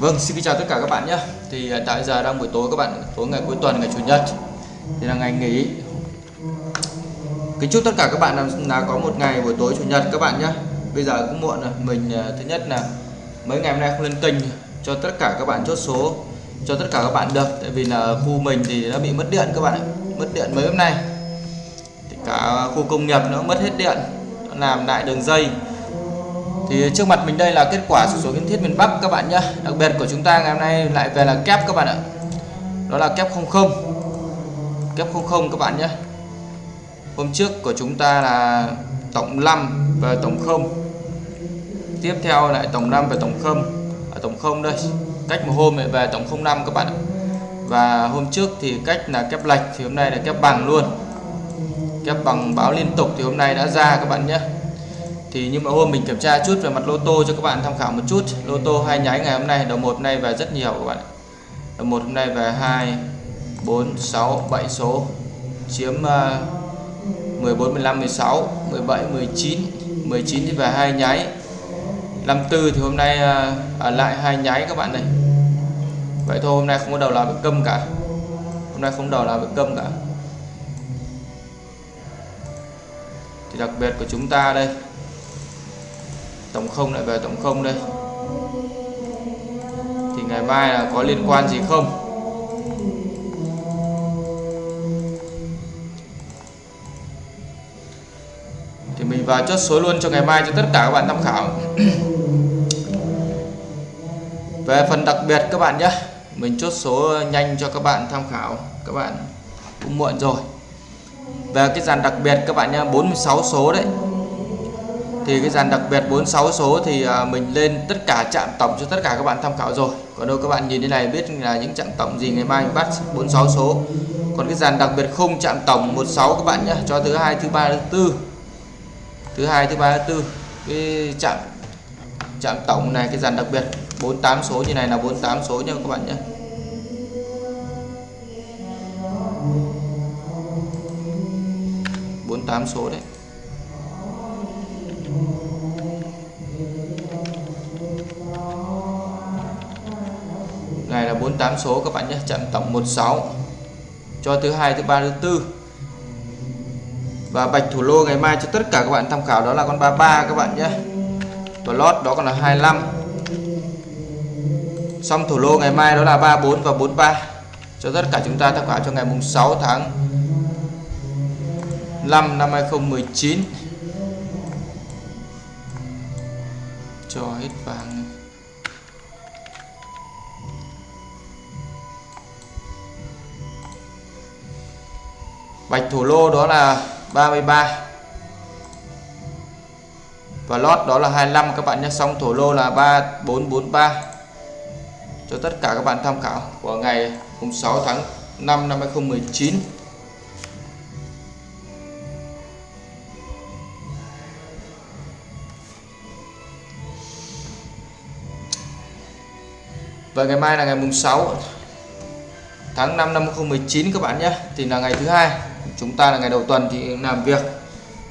Vâng, xin kính chào tất cả các bạn nhé. Thì hiện tại giờ đang buổi tối các bạn, tối ngày cuối tuần, ngày chủ nhật. Thì là ngày nghỉ. Kính chúc tất cả các bạn là, là có một ngày buổi tối chủ nhật các bạn nhé. Bây giờ cũng muộn rồi, mình à, thứ nhất là mấy ngày hôm nay không lên kênh cho tất cả các bạn chốt số cho tất cả các bạn được. Tại vì là khu mình thì đã bị mất điện các bạn ạ. Mất điện mấy hôm nay. Thì cả khu công nghiệp nó mất hết điện. Nó làm lại đường dây thì trước mặt mình đây là kết quả sổ số kiến thiết miền Bắc các bạn nhé đặc biệt của chúng ta ngày hôm nay lại về là kép các bạn ạ. Đó là kép 00 kép 00 các bạn nhé hôm trước của chúng ta là tổng 5 và tổng 0 tiếp theo lại tổng 5 và tổng 0 ở à, tổng 0 đây. Cách một hôm lại về tổng 05 các bạn ạ. Và hôm trước thì cách là kép lệch thì hôm nay là kép bằng luôn. Kép bằng báo liên tục thì hôm nay đã ra các bạn nhé thì nhưng mà hôm mình kiểm tra chút về mặt lô tô cho các bạn tham khảo một chút. Lô tô hai nháy ngày hôm nay đầu một hôm nay về rất nhiều các bạn đầu một hôm nay về 2 4 6 7 số. Chiếm uh, 14 15 16 17 19 19 thì về hai nháy. 54 thì hôm nay uh, ở lại hai nháy các bạn này. Vậy thôi hôm nay không có đầu nào bị câm cả. Hôm nay không đầu nào bị câm cả. Thì đặc biệt của chúng ta đây tổng không lại về tổng không đây. Thì ngày mai là có liên quan gì không? Thì mình vào chốt số luôn cho ngày mai cho tất cả các bạn tham khảo. Về phần đặc biệt các bạn nhé, mình chốt số nhanh cho các bạn tham khảo. Các bạn cũng muộn rồi. Về cái dàn đặc biệt các bạn nhé 46 số đấy thì cái dàn đặc biệt 46 số thì à, mình lên tất cả chạm tổng cho tất cả các bạn tham khảo rồi. Còn đâu các bạn nhìn thế này biết là những chạm tổng gì ngày mai mình bắt 46 số. Còn cái dàn đặc biệt không chạm tổng 16 các bạn nhé cho thứ hai, thứ ba, thứ tư. Thứ hai, thứ ba, thứ tư. Cái chạm chạm tổng này, cái dàn đặc biệt 48 số như này là 48 số nha các bạn nhé bốn tám số đấy. 48 số các bạn nhé chạm tổng 16 cho thứ hai, thứ ba, thứ tư. Và bạch thủ lô ngày mai cho tất cả các bạn tham khảo đó là con 33 các bạn nhé. Và lót đó còn là 25 xong thủ lô ngày mai đó là 34 và 43 cho tất cả chúng ta tham khảo cho ngày mùng 6 tháng 5 năm 2019 cho hết vàng. Bạch thủ lô đó là 33 và lót đó là 25 các bạn nhé xong thủ lô là 3443 cho tất cả các bạn tham khảo của ngày 6 tháng 5 năm 2019 Và ngày mai là ngày mùng 6 tháng 5 năm 2019 các bạn nhé. Thì là ngày thứ hai chúng ta là ngày đầu tuần thì làm việc.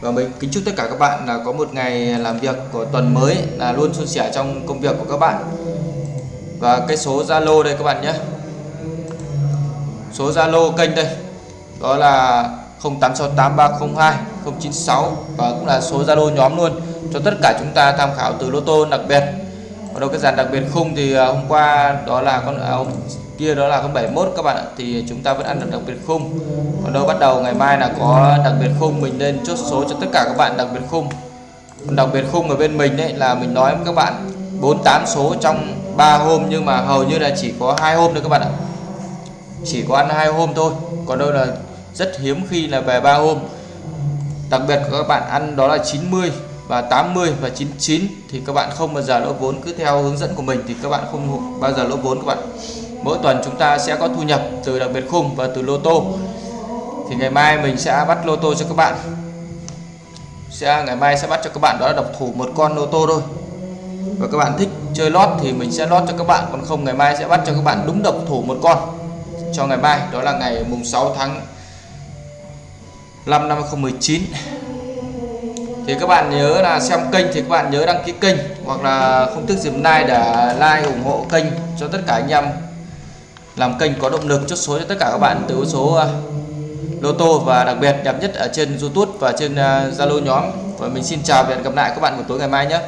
Và mình kính chúc tất cả các bạn là có một ngày làm việc của tuần mới là luôn suôn sẻ trong công việc của các bạn. Và cái số Zalo đây các bạn nhé. Số Zalo kênh đây đó là 0868302096 và cũng là số Zalo nhóm luôn cho tất cả chúng ta tham khảo từ lô tô đặc biệt. Còn đâu cái dàn đặc biệt khung thì à, hôm qua đó là con à, kia đó là con 71 các bạn ạ, thì chúng ta vẫn ăn được đặc biệt khung. Còn đâu bắt đầu ngày mai là có đặc biệt khung, mình lên chốt số cho tất cả các bạn đặc biệt khung. Còn đặc biệt khung ở bên mình đấy là mình nói với các bạn 48 số trong 3 hôm, nhưng mà hầu như là chỉ có hai hôm thôi các bạn ạ. Chỉ có ăn hai hôm thôi, còn đâu là rất hiếm khi là về 3 hôm. Đặc biệt các bạn ăn đó là 90 và 80 và 99 thì các bạn không bao giờ lỗ vốn, cứ theo hướng dẫn của mình thì các bạn không bao giờ lỗ vốn các bạn mỗi tuần chúng ta sẽ có thu nhập từ đặc biệt khung và từ lô tô. Thì ngày mai mình sẽ bắt lô tô cho các bạn. Sẽ, ngày mai sẽ bắt cho các bạn, đó là độc thủ một con lô tô thôi. Và các bạn thích chơi lót thì mình sẽ lót cho các bạn, còn không ngày mai sẽ bắt cho các bạn đúng độc thủ một con cho ngày mai, đó là ngày mùng 6 tháng 5 năm 2019 thì thì các bạn nhớ là xem kênh thì các bạn nhớ đăng ký kênh, hoặc là không thức dìm like để like, ủng hộ kênh cho tất cả anh em làm kênh có động lực chốt số cho tất cả các bạn từ số uh, lô tô và đặc biệt đẹp nhất ở trên YouTube và trên à, Zalo uh, nhóm. Và mình xin chào và hẹn gặp lại các bạn buổi tối ngày mai nhé.